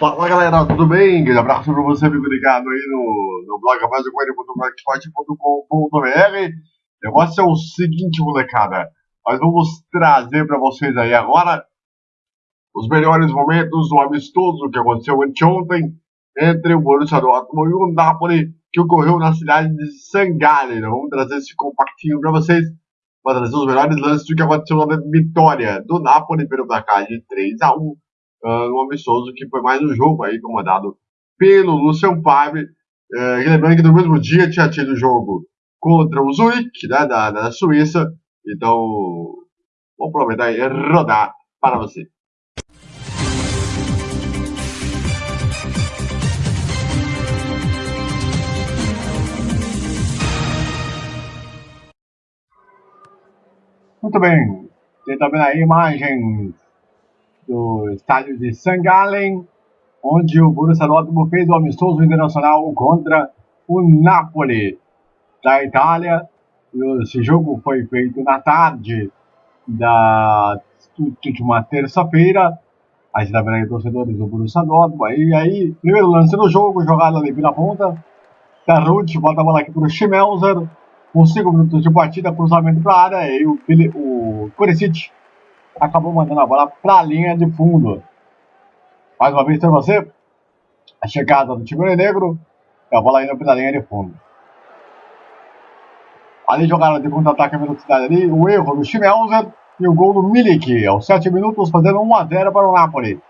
Fala galera, tudo bem? Grande abraço pra você, amigo ligado aí no, no blog abaixocoelho.blogspot.com.br O negócio é o seguinte, molecada. Nós vamos trazer pra vocês aí agora os melhores momentos do amistoso que aconteceu anteontem entre o Borussia Dortmund e o Napoli, que ocorreu na cidade de Sangale. Nós vamos trazer esse compactinho pra vocês, para trazer os melhores lances do que aconteceu na vitória do Napoli pelo placar de 3 a 1 uh, no amistoso, que foi mais um jogo aí comandado pelo Lucian Favre. Uh, lembrando que no mesmo dia tinha tido o jogo contra o Zurich, né, da, da Suíça. Então, vamos aproveitar e rodar para você. Muito bem, tem também a imagem do estádio de St. Gallen, onde o Borussia Dortmund fez o amistoso internacional contra o Napoli da Itália. Esse jogo foi feito na tarde da última terça-feira. Aí você tá aí torcedores do Borussia Dortmund. E aí, primeiro lance do jogo, jogada ali pela ponta. Tarut bota a bola aqui para o Schmelzer. Com 5 minutos de partida, cruzamento para a área. E o, o acabou mandando a bola para a linha de fundo. Mais uma vez para você, a chegada do Tigre Negro e a bola indo para a linha de fundo. Ali jogada de contra-ataque a velocidade ali, o erro do Schmelzer e o gol do Milik, aos 7 minutos, fazendo 1 a 0 para o Napoli.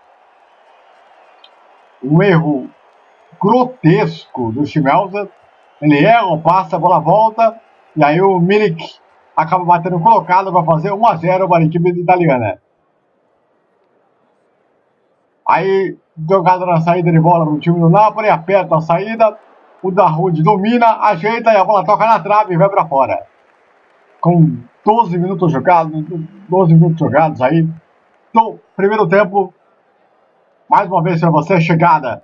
Um erro grotesco do Schmelzer. Ele erra, passa, a bola volta, e aí o Milik acaba batendo colocado para fazer 1 a 0 para a equipe italiana. Aí, jogada na saída de bola no time do Napoli, aperta a saída, o Darude domina, ajeita e a bola toca na trave e vai para fora. Com 12 minutos jogados, 12 minutos jogados aí, no primeiro tempo, mais uma vez para você, chegada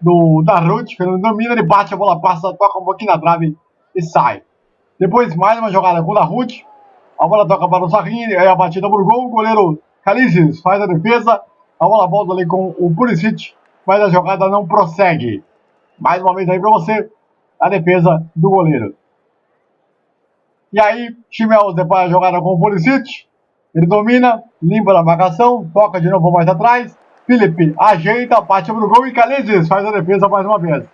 do que ele domina, ele bate a bola, passa, toca um pouquinho na trave e sai. Depois, mais uma jogada com o Ruth. A bola toca para o Sarrini, aí a batida por gol. O goleiro Calizes faz a defesa. A bola volta ali com o Pulisic, mas a jogada não prossegue. Mais uma vez aí para você, a defesa do goleiro. E aí, Chimels depois a jogada com o Pulisic. Ele domina, limpa a marcação, toca de novo mais atrás. Felipe ajeita, bate pro gol e Calizes faz a defesa mais uma vez.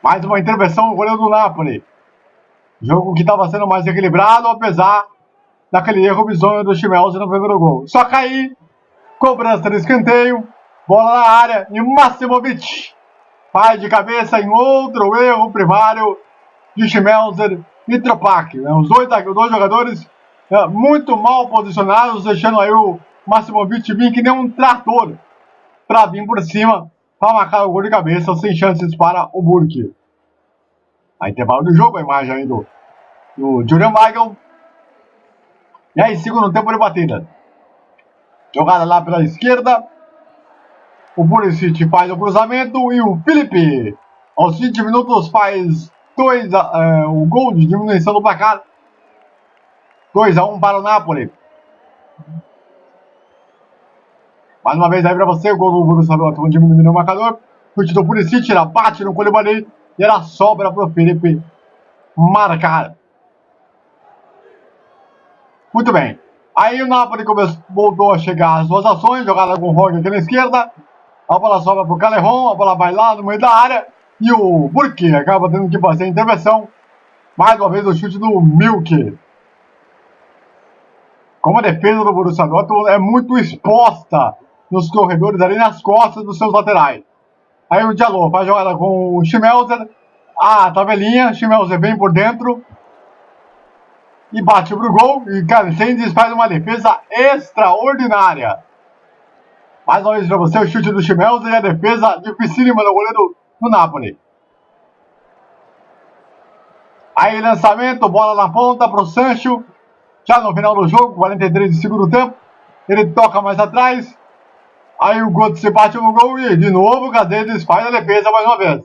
Mais uma intervenção do goleiro do Napoli. Jogo que estava sendo mais equilibrado, apesar daquele erro bizonho do Schmelzer no primeiro gol. Só cair, cobrança de escanteio, bola na área e Maximovic faz de cabeça em outro erro primário de Schmelzer e Tropak. Né? Os, dois, dois jogadores é, muito mal posicionados, deixando aí o Maximovic vir que nem um trator para vir por cima para marcar o gol de cabeça sem chances para o Burke. A intervalo do jogo, a imagem aí do, do Julian Michael. E aí, segundo tempo de batida. Jogada lá pela esquerda. O Pulisic faz o cruzamento e o Felipe, aos 20 minutos, faz dois, uh, o gol de diminuição do placar. 2 a 1 um para o Napoli. Mais uma vez aí para você, o gol do Borussia Dortmund diminuindo o marcador. Chute do Pulisic, ela bate no Koulibaly e ela sobra para o Felipe marcar. Muito bem. Aí o Napoli começou, voltou a chegar às suas ações, jogada com o Roger aqui na esquerda. A bola sobra para o Calerron, a bola vai lá no meio da área. E o Burke acaba tendo que fazer a intervenção. Mais uma vez o chute do Milk. Como a defesa do Borussia Dortmund é muito exposta nos corredores ali nas costas dos seus laterais. Aí o Diallo faz jogada com o Schmelzer. Ah, tabelinha. Schmelzer vem por dentro. E bate pro gol. E Carcendes faz uma defesa extraordinária. Mais uma vez para você o chute do Schmelzer e a defesa dificílima do goleiro do Napoli. Aí lançamento, bola na ponta para o Sancho. Já no final do jogo, 43 de segundo tempo. Ele toca mais atrás. Aí o Götze bate no gol e de novo o Cadedes faz a defesa mais uma vez.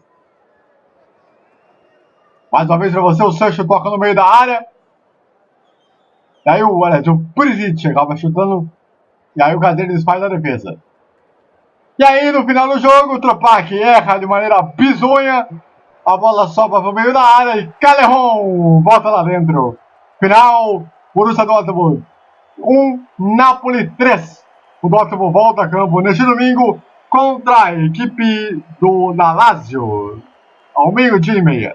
Mais uma vez para você, o Sancho toca no meio da área. E aí o, olha, o Perisic acaba chutando. E aí o Cadedes faz a defesa. E aí, no final do jogo, o Tropac erra de maneira bizonha. A bola sobra para o meio da área e Calerron volta lá dentro. Final, Borussia Dortmund 1, Napoli 3. O Dortmund volta a campo neste domingo contra a equipe do Lazio, ao meio-dia e meia.